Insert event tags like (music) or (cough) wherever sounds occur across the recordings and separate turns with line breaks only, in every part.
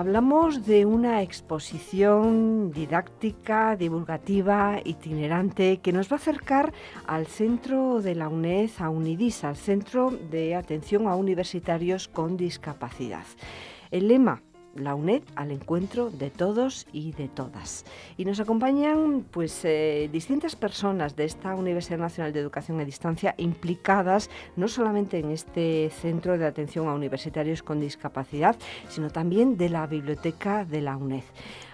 Hablamos de una exposición didáctica, divulgativa, itinerante, que nos va a acercar al centro de la UNED, a UNIDIS, al Centro de Atención a Universitarios con Discapacidad. El lema la UNED al encuentro de todos y de todas. Y nos acompañan pues eh, distintas personas de esta Universidad Nacional de Educación a Distancia implicadas no solamente en este centro de atención a universitarios con discapacidad, sino también de la biblioteca de la UNED.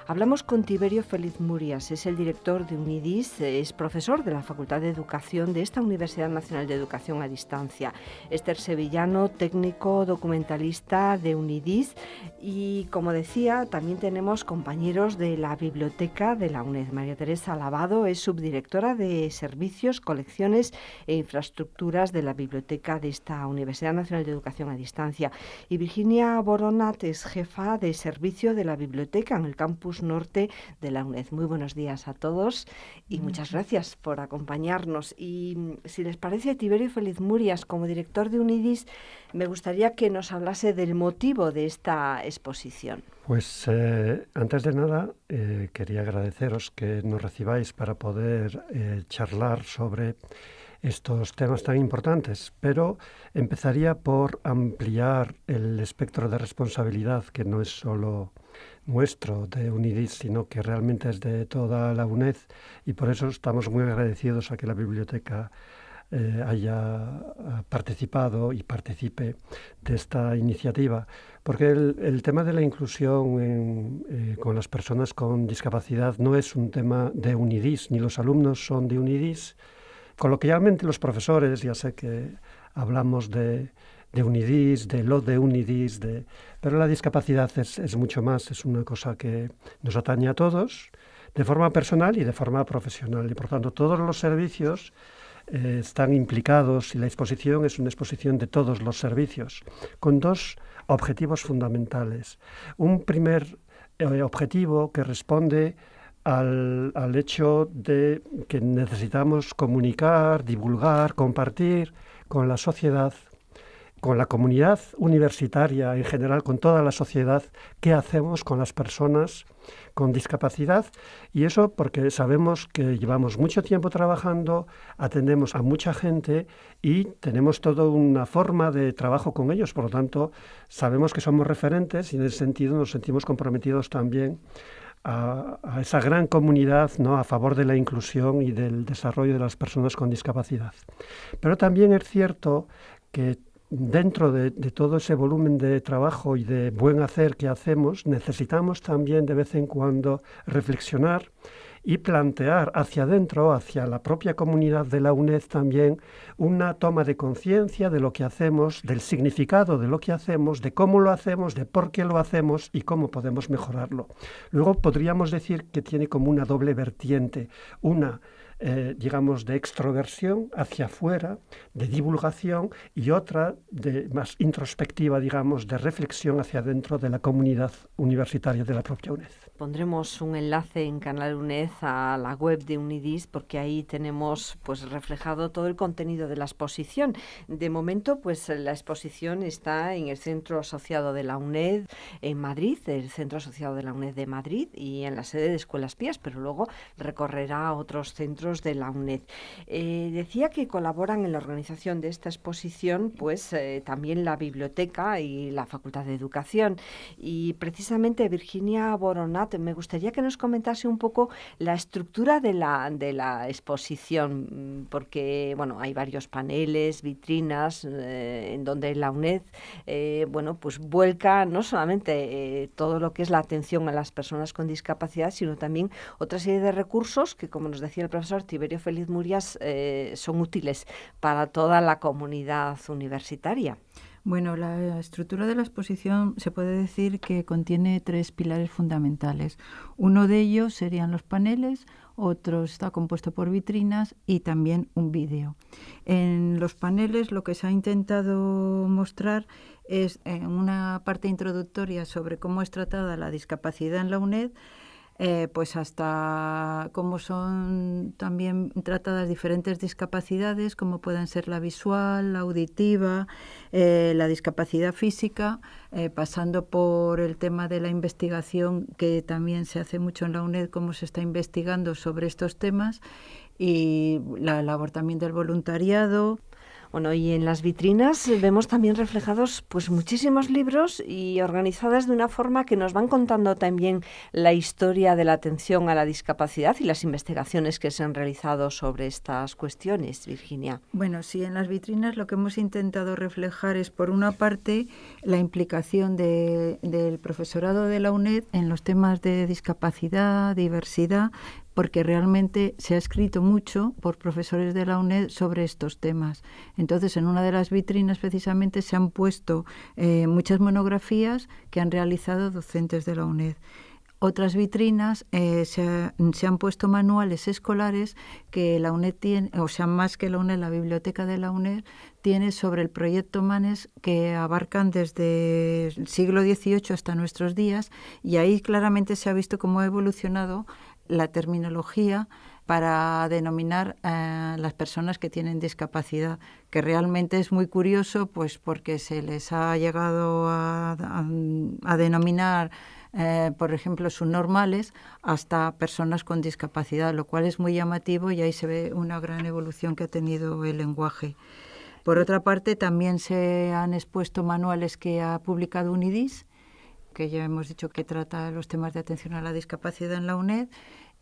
Hablamos con Tiberio Feliz Murias, es el director de UNIDIS, es profesor de la Facultad de Educación de esta Universidad Nacional de Educación a Distancia. Esther Sevillano, técnico documentalista de UNIDIS y como decía, también tenemos compañeros de la biblioteca de la UNED. María Teresa Lavado es subdirectora de Servicios, Colecciones e Infraestructuras de la biblioteca de esta Universidad Nacional de Educación a Distancia. Y Virginia Boronat es jefa de servicio de la biblioteca en el campus norte de la UNED. Muy buenos días a todos y muchas gracias por acompañarnos. Y mm, si les parece, Tiberio Feliz Murias, como director de UNIDIS, me gustaría que nos hablase del motivo de esta exposición.
Pues eh, antes de nada, eh, quería agradeceros que nos recibáis para poder eh, charlar sobre estos temas tan importantes, pero empezaría por ampliar el espectro de responsabilidad, que no es solo nuestro de UNIDIS, sino que realmente es de toda la UNED y por eso estamos muy agradecidos a que la biblioteca eh, haya participado y participe de esta iniciativa, porque el, tema de la inclusión eh, con las personas con discapacidad no es un tema de UNIDIS, ni los alumnos son de UNIDIS. Coloquialmente los profesores, ya sé que hablamos de de UNIDIS, de lo de UNIDIS, de... pero la discapacidad es, mucho más, es una cosa que nos atañe a todos, de forma personal y de forma profesional. Y por tanto, todos los servicios eh, están implicados y la exposición es una exposición de todos los servicios, con dos objetivos fundamentales. Un primer eh, objetivo que responde al, al, hecho de que necesitamos comunicar, divulgar, compartir con la sociedad con la comunidad universitaria en general, con toda la sociedad, qué hacemos con las personas con discapacidad y eso porque sabemos que llevamos mucho tiempo trabajando, atendemos a mucha gente y tenemos toda una forma de trabajo con ellos, por lo tanto sabemos que somos referentes y en ese sentido nos sentimos comprometidos también a, a, esa gran comunidad ¿no? a favor de la inclusión y del desarrollo de las personas con discapacidad. Pero también es cierto que dentro de, todo ese volumen de trabajo y de buen hacer que hacemos, necesitamos también de vez en cuando reflexionar y plantear hacia adentro, hacia la propia comunidad de la UNED también, una toma de conciencia de lo que hacemos, del significado de lo que hacemos, de cómo lo hacemos, de por qué lo hacemos y cómo podemos mejorarlo. Luego podríamos decir que tiene como una doble vertiente, una eh, digamos, de extroversión hacia afuera, de divulgación, y otra de más introspectiva, digamos, de reflexión hacia adentro de la comunidad universitaria de la propia UNED.
Pondremos un enlace en Canal UNED a la web de UNIDIS porque ahí tenemos pues reflejado todo el contenido de la exposición. De momento, pues la exposición está en el Centro Asociado de la UNED en Madrid, el Centro Asociado de la UNED de Madrid y en la sede de Escuelas Pías, pero luego recorrerá otros centros de la UNED. Eh, decía que colaboran en la organización de esta exposición pues eh, también la biblioteca y la Facultad de Educación. Y precisamente Virginia Boronat, me gustaría que nos comentase un poco la estructura de la, de la exposición, mm, porque bueno, hay varios paneles, vitrinas, eh, en donde la UNED bueno, pues vuelca no solamente todo lo que es la atención a las personas con discapacidad, sino también otra serie de recursos que, como nos decía el profesor, Tiberio Feliz Murias eh, son útiles para toda la comunidad universitaria.
Bueno, la estructura de la exposición se puede decir que contiene tres pilares fundamentales. Uno de ellos serían los paneles, otro está compuesto por vitrinas y también un vídeo. En los paneles lo que se ha intentado mostrar es en una parte introductoria sobre cómo es tratada la discapacidad en la UNED, eh, pues hasta cómo son también tratadas diferentes discapacidades, como pueden ser la visual, la auditiva, eh, la discapacidad física, eh, pasando por el tema de la investigación, que también se hace mucho en la UNED, cómo se está investigando sobre estos temas, y la labor también del voluntariado.
Bueno, y en las vitrinas vemos también reflejados pues muchísimos libros y organizadas de una forma que nos van contando también la historia de la atención a la discapacidad y las investigaciones que se han realizado sobre estas cuestiones, Virginia.
Bueno, sí, en las vitrinas lo que hemos intentado reflejar es, por una parte, la implicación del profesorado de la UNED en los temas de discapacidad, diversidad, porque realmente se ha escrito mucho por profesores de la UNED sobre estos temas. Entonces, en una de las vitrinas precisamente se han puesto eh, muchas monografías que han realizado docentes de la UNED otras vitrinas eh, se, se, han puesto manuales escolares que la UNED tiene, o sea, más que la UNED, la biblioteca de la UNED tiene sobre el proyecto MANES que abarcan desde el siglo XVIII hasta nuestros días y ahí claramente se ha visto cómo ha evolucionado la terminología para denominar a las personas que tienen discapacidad, que realmente es muy curioso, pues porque se les ha llegado a, denominar, eh, por ejemplo, subnormales hasta personas con discapacidad, lo cual es muy llamativo y ahí se ve una gran evolución que ha tenido el lenguaje. Por otra parte, también se han expuesto manuales que ha publicado UNIDIS, que ya hemos dicho que trata los temas de atención a la discapacidad en la UNED,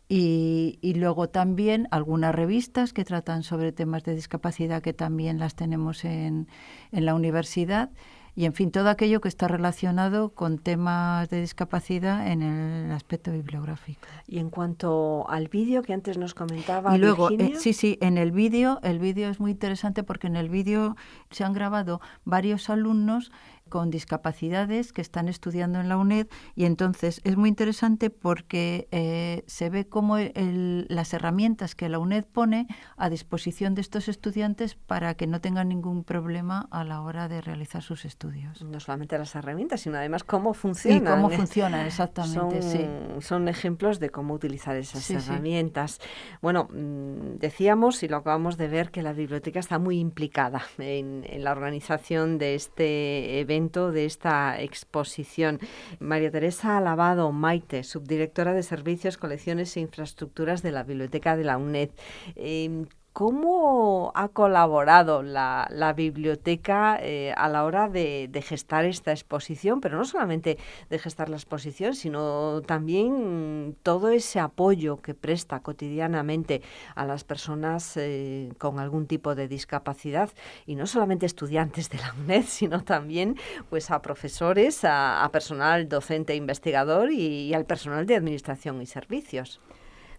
y, y, luego también algunas revistas que tratan sobre temas de discapacidad que también las tenemos en, en la universidad y en fin todo aquello que está relacionado con temas de discapacidad en el aspecto bibliográfico.
Y en cuanto al vídeo que antes nos comentaba
y luego eh, sí sí en el vídeo el vídeo es muy interesante porque en el vídeo se han grabado varios alumnos con discapacidades que están estudiando en la UNED y entonces es muy interesante porque eh, se ve cómo las herramientas que la UNED pone a disposición de estos estudiantes para que no tengan ningún problema a la hora de realizar sus estudios.
No solamente las herramientas, sino además cómo funcionan.
Y cómo funcionan, exactamente.
Son,
sí.
son ejemplos de cómo utilizar esas herramientas. Bueno, mm, decíamos y lo acabamos de ver que la biblioteca está muy implicada en, en la organización de este evento de esta exposición. María Teresa Alabado Maite, subdirectora de Servicios, Colecciones e Infraestructuras de la Biblioteca de la UNED. Em, ¿Cómo ha colaborado la, biblioteca eh, a la hora de, gestar esta exposición? Pero no solamente de gestar la exposición, sino también todo ese apoyo que presta cotidianamente a las personas eh, con algún tipo de discapacidad y no solamente estudiantes de la UNED, sino también pues a profesores, a, personal docente e investigador y al personal de administración y servicios.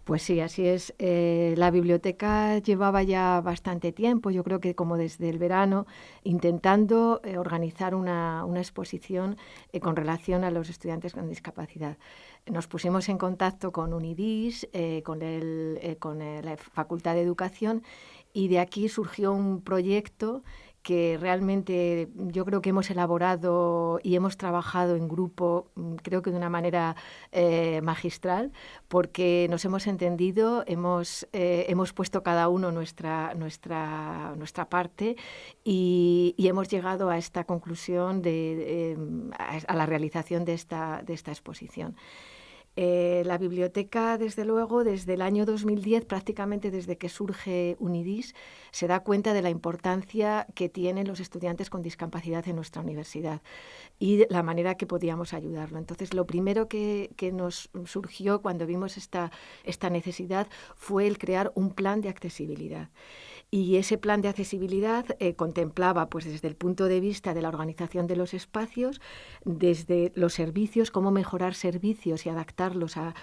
Pues sí, así es. Eh, la biblioteca llevaba ya bastante tiempo, yo creo que como desde el verano, intentando eh, organizar una, exposición eh, con relación a los estudiantes con discapacidad. Nos pusimos en contacto con UNIDIS, con, el, con la Facultad de Educación, y de aquí surgió un proyecto que realmente yo creo que hemos elaborado y hemos trabajado en grupo, mm, creo que de una manera eh, magistral, porque nos hemos entendido, hemos, eh, hemos puesto cada uno nuestra, nuestra, nuestra parte y, hemos llegado a esta conclusión, de, em, a, la realización de esta, de esta exposición. Eh, la biblioteca, desde luego, desde el año 2010, prácticamente desde que surge UNIDIS, se da cuenta de la importancia que tienen los estudiantes con discapacidad en nuestra universidad y la manera que podíamos ayudarlo. Entonces, lo primero que, nos surgió cuando vimos esta, esta necesidad fue el crear un plan de accesibilidad. Y ese plan de accesibilidad eh, contemplaba, pues desde el punto de vista de la organización de los espacios, desde los servicios, cómo mejorar servicios y adaptarlos a,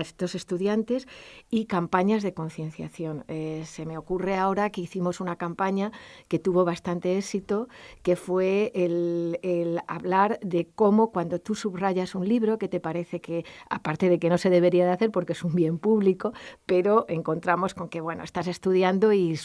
estos estudiantes y campañas de concienciación. Eh, se me ocurre ahora que hicimos una campaña que tuvo bastante éxito, que fue el, el hablar de cómo cuando tú subrayas un libro que te parece que, aparte de que no se debería de hacer porque es un bien público, pero encontramos con que, bueno, estás estudiando y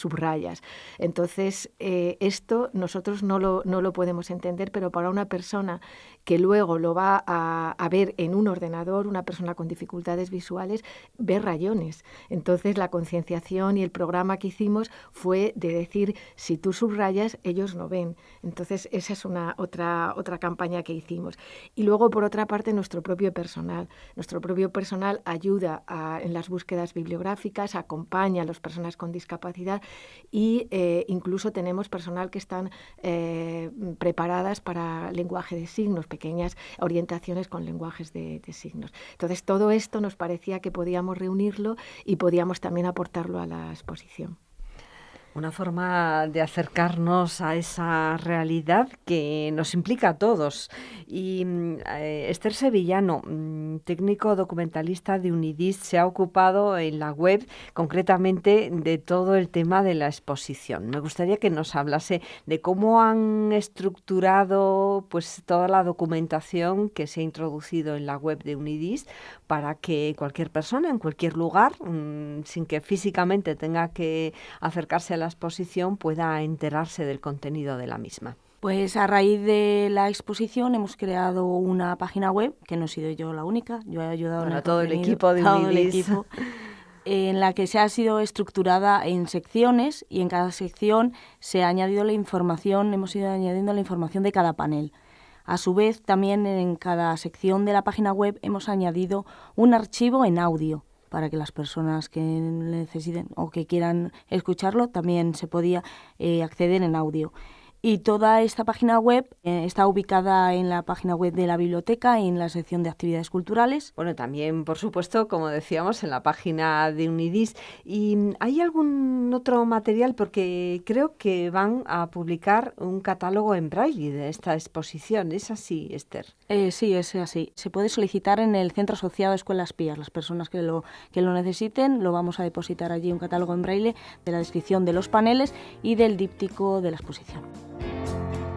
Entonces, eh, esto nosotros no lo, no lo podemos entender, pero para una persona que luego lo va a, ver en un ordenador, una persona con dificultades visuales, ve rayones. Entonces la concienciación y el programa que hicimos fue de decir, si tú subrayas, ellos no ven. Entonces esa es una otra, otra campaña que hicimos. Y luego, por otra parte, nuestro propio personal. Nuestro propio personal ayuda en las búsquedas bibliográficas, acompaña a las personas con discapacidad e incluso tenemos personal que están eh, preparadas para lenguaje de signos, pequeñas orientaciones con lenguajes de, signos. Entonces, todo esto nos parecía que podíamos reunirlo y podíamos también aportarlo a la exposición
una forma de acercarnos a esa realidad que nos implica a todos. Y mm, eh, Esther Sevillano, mm, técnico documentalista de Unidis, se ha ocupado en la web concretamente de todo el tema de la exposición. Me gustaría que nos hablase de cómo han estructurado pues toda la documentación que se ha introducido en la web de Unidis para que cualquier persona en cualquier lugar, mm, sin que físicamente tenga que acercarse a la exposición, pueda enterarse del contenido de la misma.
Pues a raíz de la exposición hemos creado una página web, que no he sido yo la única, yo he ayudado
a todo el equipo de
todo el equipo, en la que se ha sido estructurada en secciones y en cada sección se ha añadido la información, hemos ido añadiendo la información de cada panel. A su vez, también en cada sección de la página web hemos añadido un archivo en audio para que las personas que necesiten o que quieran escucharlo también se podía eh, acceder en audio. Y toda esta página web eh, está ubicada en la página web de la biblioteca en la sección de actividades culturales.
Bueno, también, por supuesto, como decíamos, en la página de Unidis. ¿Y hay algún otro material? Porque creo que van a publicar un catálogo en braille de esta exposición. ¿Es así, Esther?
Eh, sí, es así. Se puede solicitar en el Centro Asociado de Escuelas Pías. Las personas que lo, que lo necesiten lo vamos a depositar allí un catálogo en braille de la descripción de los paneles y del díptico de la exposición.
Música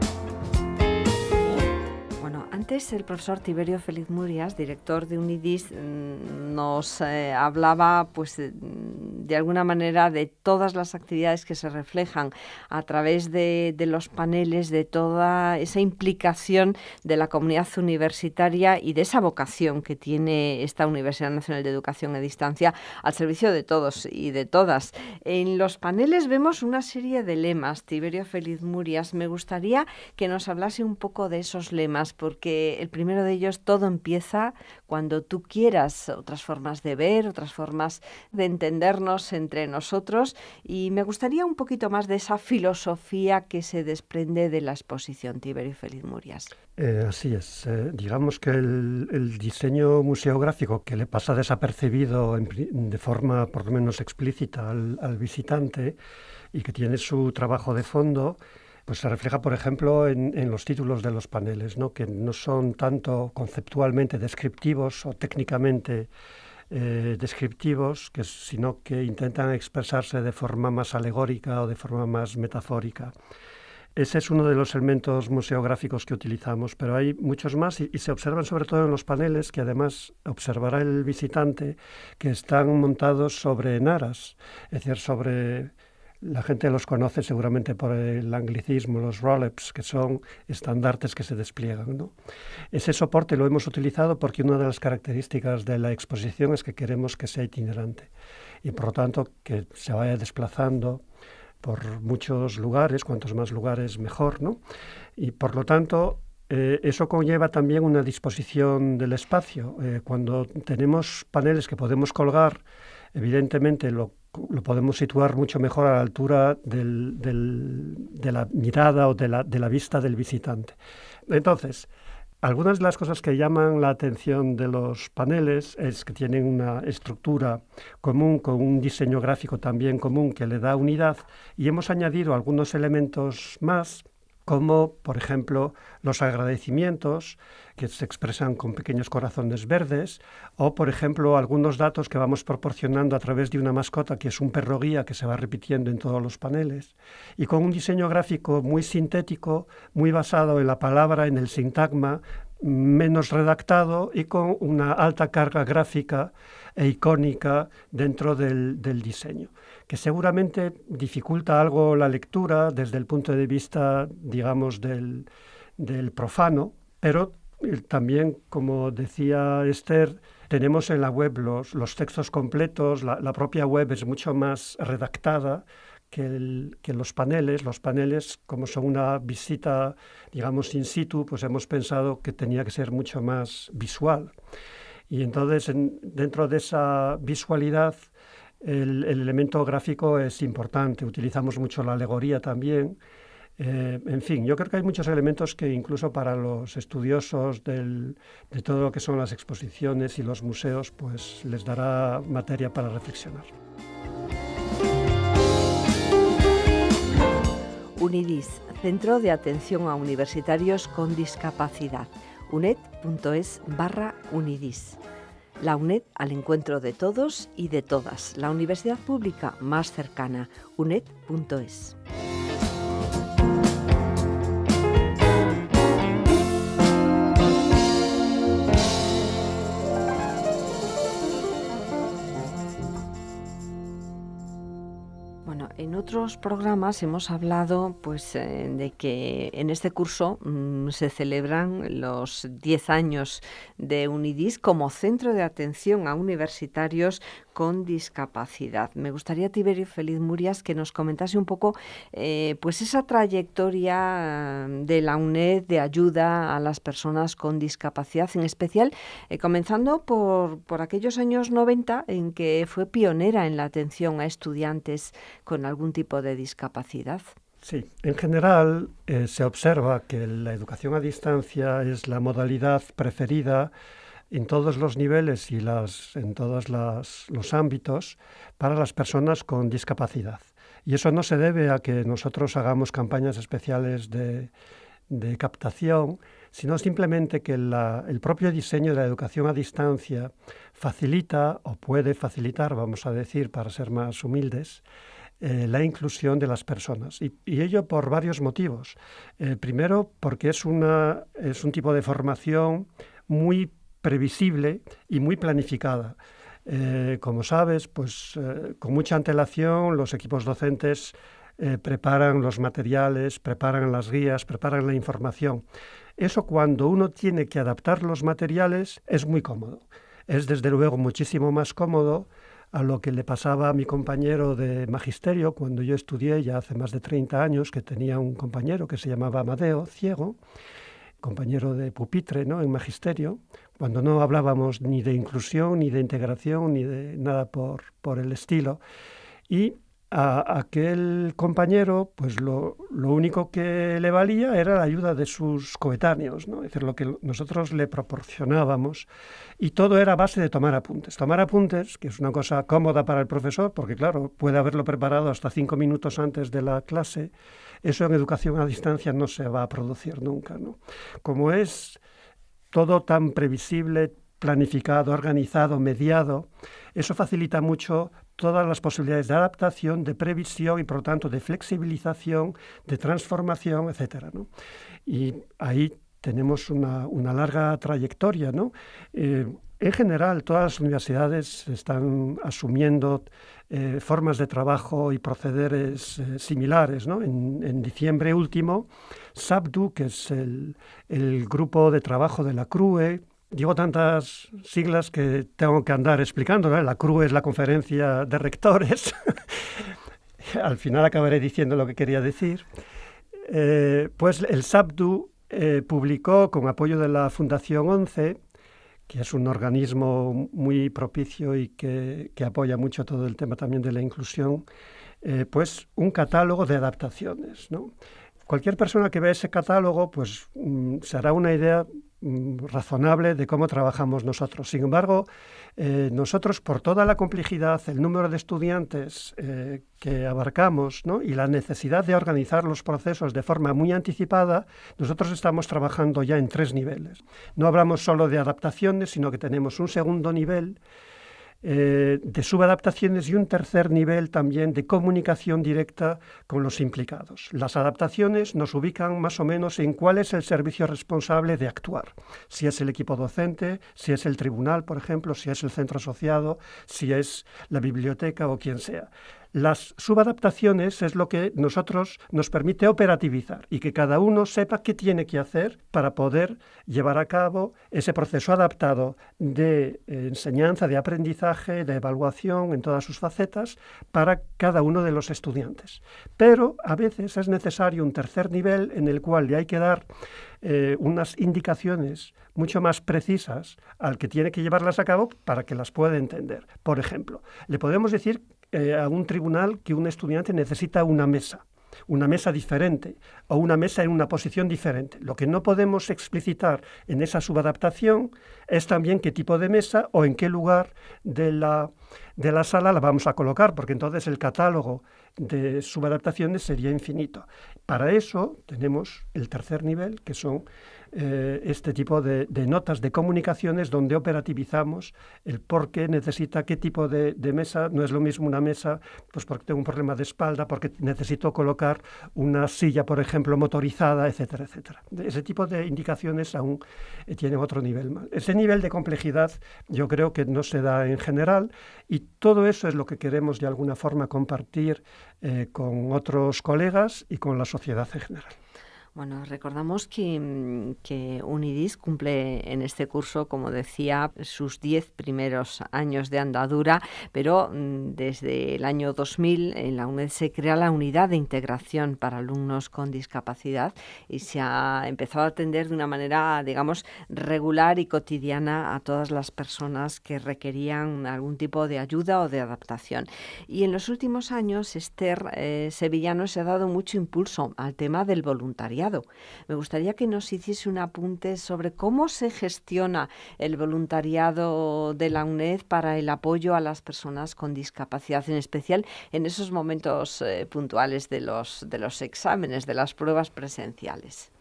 Antes el profesor Tiberio Feliz Murias, director de Unidis, mm, nos eh, hablaba pues de alguna manera de todas las actividades que se reflejan a través de, los paneles, de toda esa implicación de la comunidad universitaria y de esa vocación que tiene esta Universidad Nacional de Educación a Distancia al servicio de todos y de todas. En los paneles vemos una serie de lemas. Tiberio Feliz Murias, me gustaría que nos hablase un poco de esos lemas, porque el primero de ellos, todo empieza cuando tú quieras otras formas de ver, otras formas de entendernos entre nosotros y me gustaría un poquito más de esa filosofía que se desprende de la exposición Tiberio Feliz Murias.
Eh, así es. Eh, digamos que el, diseño museográfico que le pasa desapercibido de forma por lo menos explícita al visitante y que tiene su trabajo de fondo, pues se refleja, por ejemplo, en, los títulos de los paneles, ¿no? que no son tanto conceptualmente descriptivos o técnicamente eh, descriptivos, sino que intentan expresarse de forma más alegórica o de forma más metafórica. Ese es uno de los elementos museográficos que utilizamos, pero hay muchos más y, y, se observan sobre todo en los paneles que además observará el visitante que están montados sobre naras, es decir, sobre la gente los conoce seguramente por el anglicismo, los roll-ups, que son estandartes que se despliegan. ¿no? Ese soporte lo hemos utilizado porque una de las características de la exposición es que queremos que sea itinerante y por lo tanto que se vaya desplazando por muchos lugares, cuantos más lugares mejor, ¿no? Y por lo tanto eh, eso conlleva también una disposición del espacio. Eh, cuando tenemos paneles que podemos colgar, evidentemente lo lo podemos situar mucho mejor a la altura del, de la mirada o de la, de la vista del visitante. Entonces, algunas de las cosas que llaman la atención de los paneles es que tienen una estructura común, con un diseño gráfico también común que le da unidad y hemos añadido algunos elementos más como por ejemplo los agradecimientos que se expresan con pequeños corazones verdes, o por ejemplo algunos datos que vamos proporcionando a través de una mascota que es un perro guía que se va repitiendo en todos los paneles, y con un diseño gráfico muy sintético, muy basado en la palabra, en el sintagma, menos redactado y con una alta carga gráfica e icónica dentro del, del diseño que seguramente dificulta algo la lectura desde el punto de vista, digamos, del, profano, pero también, como decía Esther, tenemos en la web los, los textos completos, la, propia web es mucho más redactada que, que, los paneles. Los paneles, como son una visita, digamos, in situ, pues hemos pensado que tenía que ser mucho más visual. Y entonces, dentro de esa visualidad, el, elemento gráfico es importante. Utilizamos mucho la alegoría también. Eh, en fin, yo creo que hay muchos elementos que incluso para los estudiosos de todo lo que son las exposiciones y los museos, pues les dará materia para reflexionar.
UNIDIS, Centro de Atención a Universitarios con Discapacidad unet.es barra unidis. La UNED al encuentro de todos y de todas. La universidad pública más cercana, unet.es. otros programas hemos hablado pues, eh, de que en este curso mm, se celebran los 10 años de UNIDIS como centro de atención a universitarios con discapacidad. Me gustaría, Tiberio Feliz Murias, que nos comentase un poco eh, pues esa trayectoria eh, de la UNED de ayuda a las personas con discapacidad, en especial comenzando por, por aquellos años 90 en que fue pionera en la atención a estudiantes con algún tipo de discapacidad?
Sí, en general eh, se observa que la educación a distancia es la modalidad preferida en todos los niveles y las, en todos los ámbitos para las personas con discapacidad. Y eso no se debe a que nosotros hagamos campañas especiales de, de captación, sino simplemente que el propio diseño de la educación a distancia facilita o puede facilitar, vamos a decir, para ser más humildes, eh, la inclusión de las personas. Y, ello por varios motivos. Eh, primero, porque es, una, es un tipo de formación muy previsible y muy planificada. Eh, como sabes, pues con mucha antelación los equipos docentes preparan los materiales, preparan las guías, preparan la información. Eso cuando uno tiene que adaptar los materiales es muy cómodo. Es desde luego muchísimo más cómodo a lo que le pasaba a mi compañero de magisterio cuando yo estudié ya hace más de 30 años, que tenía un compañero que se llamaba Amadeo, ciego, compañero de pupitre ¿no? en magisterio, cuando no hablábamos ni de inclusión, ni de integración, ni de nada por, por el estilo. Y a aquel compañero, pues lo, único que le valía era la ayuda de sus coetáneos, ¿no? es decir, lo que nosotros le proporcionábamos. Y todo era base de tomar apuntes. Tomar apuntes, que es una cosa cómoda para el profesor, porque claro, puede haberlo preparado hasta cinco minutos antes de la clase, eso en educación a distancia no se va a producir nunca. ¿no? Como es todo tan previsible, planificado, organizado, mediado, eso facilita mucho todas las posibilidades de adaptación, de previsión y por lo tanto de flexibilización, de transformación, etc. Y ahí tenemos una, larga trayectoria. Eh, en general, todas las universidades están asumiendo eh, formas de trabajo y procederes eh, similares. En, diciembre último, SABDU, que es el, grupo de trabajo de la CRUE, Digo tantas siglas que tengo que andar explicando. La CRU es la conferencia de rectores. (laughs) Al final acabaré diciendo lo que quería decir. Eh, pues el SABDU eh, publicó, con apoyo de la Fundación 11, que es un organismo muy propicio y que, apoya mucho todo el tema también de la inclusión, eh, pues un catálogo de adaptaciones. Cualquier persona que vea ese catálogo, pues mm, se hará una idea razonable de cómo trabajamos nosotros. Sin embargo, eh, nosotros, por toda la complejidad, el número de estudiantes eh, que abarcamos y la necesidad de organizar los procesos de forma muy anticipada, nosotros estamos trabajando ya en tres niveles. No hablamos solo de adaptaciones, sino que tenemos un segundo nivel eh, de subadaptaciones y un tercer nivel también de comunicación directa con los implicados. Las adaptaciones nos ubican más o menos en cuál es el servicio responsable de actuar, si es el equipo docente, si es el tribunal, por ejemplo, si es el centro asociado, si es la biblioteca o quien sea. Las subadaptaciones es lo que nosotros nos permite operativizar y que cada uno sepa qué tiene que hacer para poder llevar a cabo ese proceso adaptado de eh, enseñanza, de aprendizaje, de evaluación en todas sus facetas para cada uno de los estudiantes. Pero a veces es necesario un tercer nivel en el cual le hay que dar eh, unas indicaciones mucho más precisas al que tiene que llevarlas a cabo para que las pueda entender. Por ejemplo, le podemos decir eh, a un tribunal que un estudiante necesita una mesa una mesa diferente o una mesa en una posición diferente. Lo que no podemos explicitar en esa subadaptación es también qué tipo de mesa o en qué lugar de la, de la sala la vamos a colocar, porque entonces el catálogo de subadaptaciones sería infinito. Para eso tenemos el tercer nivel, que son eh, este tipo de, notas de comunicaciones donde operativizamos el por qué necesita qué tipo de, mesa. No es lo mismo una mesa, pues porque tengo un problema de espalda, porque necesito colocar una silla, por ejemplo, motorizada, etcétera, etcétera. Ese tipo de indicaciones aún eh, tienen otro nivel. Ese nivel de complejidad yo creo que no se da en general y todo eso es lo que queremos de alguna forma compartir eh, con otros colegas y con la sociedad en general.
Bueno, recordamos que, mm, Unidis cumple en este curso, como decía, sus diez primeros años de andadura, pero mm, desde el año 2000 en la UNED se crea la unidad de integración para alumnos con discapacidad y se ha empezado a atender de una manera, digamos, regular y cotidiana a todas las personas que requerían algún tipo de ayuda o de adaptación. Y en los últimos años, Esther eh, Sevillano se ha dado mucho impulso al tema del voluntariado me gustaría que nos hiciese un apunte sobre cómo se gestiona el voluntariado de la UNED para el apoyo a las personas con discapacidad, en especial en esos momentos eh, puntuales de los, de los exámenes, de las pruebas presenciales.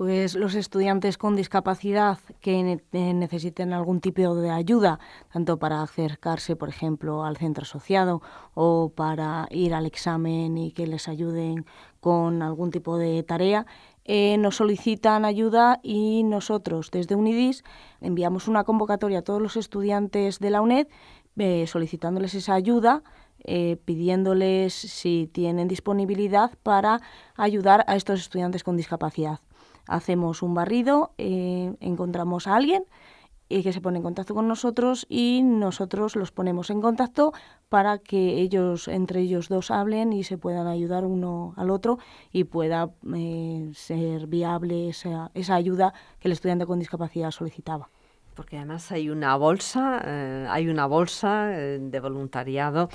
Pues los estudiantes con discapacidad que eh, necesiten algún tipo de ayuda, tanto para acercarse, por ejemplo, al centro asociado o para ir al examen y que les ayuden con algún tipo de tarea, eh, nos solicitan ayuda y nosotros desde UNIDIS enviamos una convocatoria a todos los estudiantes de la UNED eh, solicitándoles esa ayuda, pidiéndoles si tienen disponibilidad para ayudar a estos estudiantes con discapacidad. Hacemos un barrido, eh, encontramos a alguien y que se pone en contacto con nosotros y nosotros los ponemos en contacto para que ellos, entre ellos dos, hablen y se puedan ayudar uno al otro y pueda eh, ser viable esa, esa ayuda que el estudiante con discapacidad solicitaba
porque además hay una bolsa, eh, hay una bolsa eh, de voluntariado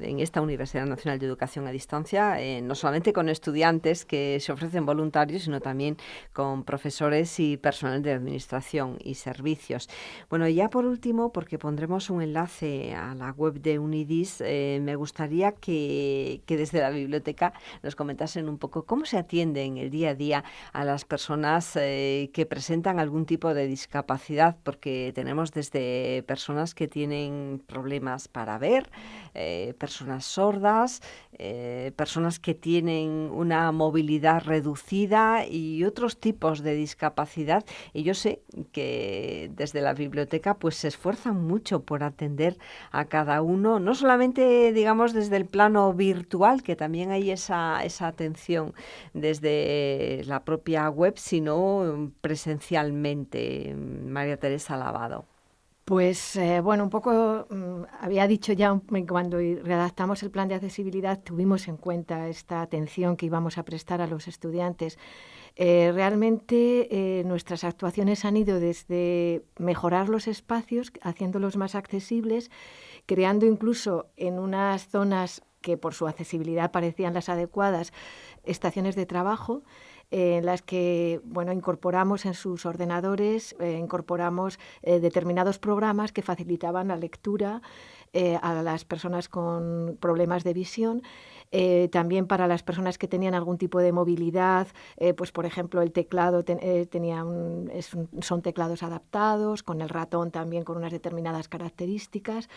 en esta Universidad Nacional de Educación a Distancia, eh, no solamente con estudiantes que se ofrecen voluntarios, sino también con profesores y personal de administración y servicios. Bueno, ya por último, porque pondremos un enlace a la web de Unidis, me gustaría que, que desde la biblioteca nos comentasen un poco cómo se atiende en el día a día a las personas que presentan algún tipo de discapacidad, porque tenemos desde personas que tienen problemas para ver, eh, personas sordas, eh, personas que tienen una movilidad reducida y otros tipos de discapacidad. Y yo sé que desde la biblioteca pues se esfuerzan mucho por atender a cada uno, no solamente digamos desde el plano virtual, que también hay esa, esa atención desde la propia web, sino presencialmente. María Teresa Lavado.
Pues eh, bueno, un poco mm, había dicho ya cuando redactamos el plan de accesibilidad, tuvimos en cuenta esta atención que íbamos a prestar a los estudiantes. Eh, realmente eh, nuestras actuaciones han ido desde mejorar los espacios, haciéndolos más accesibles, creando incluso en unas zonas que por su accesibilidad parecían las adecuadas, estaciones de trabajo en las que bueno, incorporamos en sus ordenadores, eh, incorporamos eh, determinados programas que facilitaban la lectura eh, a las personas con problemas de visión. también para las personas que tenían algún tipo de movilidad, pues por ejemplo el teclado tenía son teclados adaptados, con el ratón también con unas determinadas características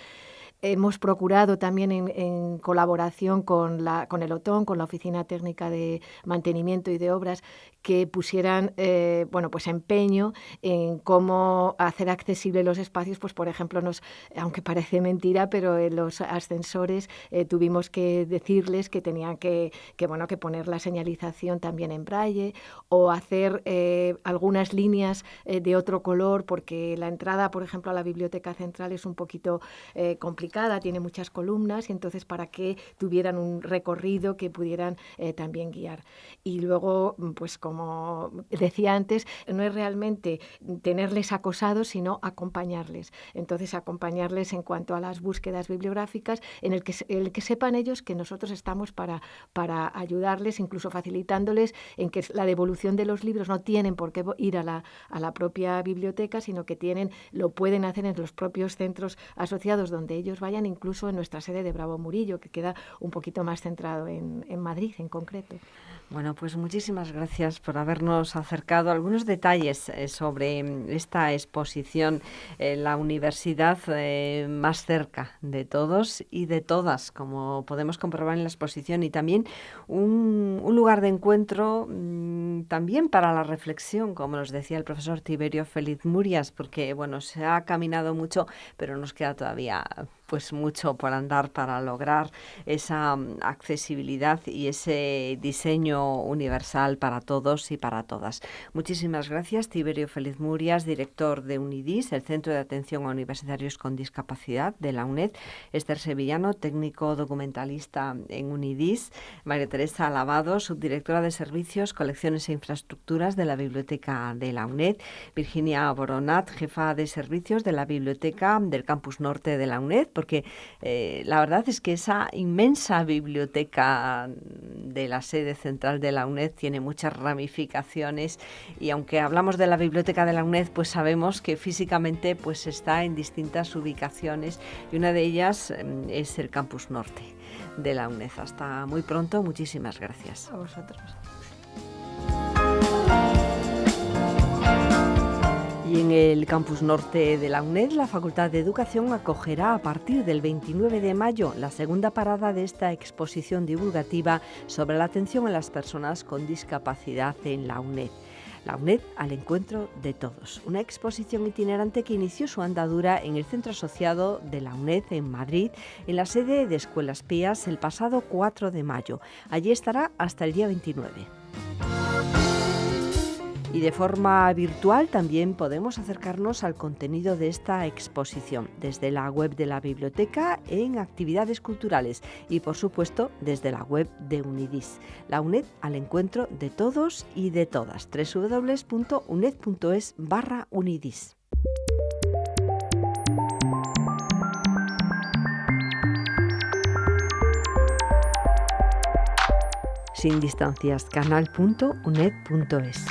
hemos procurado también en, colaboración con, la, con el OTON, con la Oficina Técnica de Mantenimiento y de Obras, que pusieran eh, bueno, pues empeño en cómo hacer accesibles los espacios, pues por ejemplo, nos, aunque parece mentira, pero en los ascensores eh, tuvimos que decirles que tenían que, que, bueno, que poner la señalización también en braille o hacer eh, algunas líneas de otro color, porque la entrada, por ejemplo, a la biblioteca central es un poquito complicada, tiene muchas columnas y entonces para que tuvieran un recorrido que pudieran también guiar. Y luego, pues como decía antes, no es realmente tenerles acosados, sino acompañarles. Entonces, acompañarles en cuanto a las búsquedas bibliográficas, en el que, el que sepan ellos que nosotros estamos para, para ayudarles, incluso facilitándoles en que la devolución de los libros no tienen por qué ir a la, a la propia biblioteca, sino que tienen, lo pueden hacer en los propios centros asociados donde ellos vayan, incluso en nuestra sede de Bravo Murillo, que queda un poquito más centrado en, en Madrid en concreto.
Bueno, pues muchísimas gracias por habernos acercado algunos detalles eh, sobre mm, esta exposición, en la universidad eh, más cerca de todos y de todas, como podemos comprobar en la exposición, y también un, lugar de encuentro mm, también para la reflexión, como nos decía el profesor Tiberio Feliz Murias, porque bueno, se ha caminado mucho, pero nos queda todavía pues mucho por andar para lograr esa mm, accesibilidad y ese diseño universal para todos y para todas. Muchísimas gracias, Tiberio Feliz Murias, director de UNIDIS, el Centro de Atención a Universitarios con Discapacidad de la UNED, Esther Sevillano, técnico documentalista en UNIDIS, María Teresa Alabado, subdirectora de Servicios, Colecciones e Infraestructuras de la Biblioteca de la UNED, Virginia Boronat, jefa de Servicios de la Biblioteca del Campus Norte de la UNED, porque eh, la verdad es que esa inmensa biblioteca de la sede central de la UNED tiene muchas ramificaciones y aunque hablamos de la biblioteca de la UNED, pues sabemos que físicamente pues está en distintas ubicaciones y una de ellas mm, es el campus norte de la UNED. Hasta muy pronto, muchísimas gracias.
A vosotros.
En el campus norte de la UNED, la Facultad de Educación acogerá a partir del 29 de mayo la segunda parada de esta exposición divulgativa sobre la atención a las personas con discapacidad en la UNED. La UNED al encuentro de todos. Una exposición itinerante que inició su andadura en el centro asociado de la UNED en Madrid, en la sede de Escuelas Pías, el pasado 4 de mayo. Allí estará hasta el día 29. Y de forma virtual también podemos acercarnos al contenido de esta exposición desde la web de la biblioteca en actividades culturales y por supuesto desde la web de Unidis. La UNED al encuentro de todos y de todas. www.uned.es barra Unidis. Sin distancias, canal.uned.es.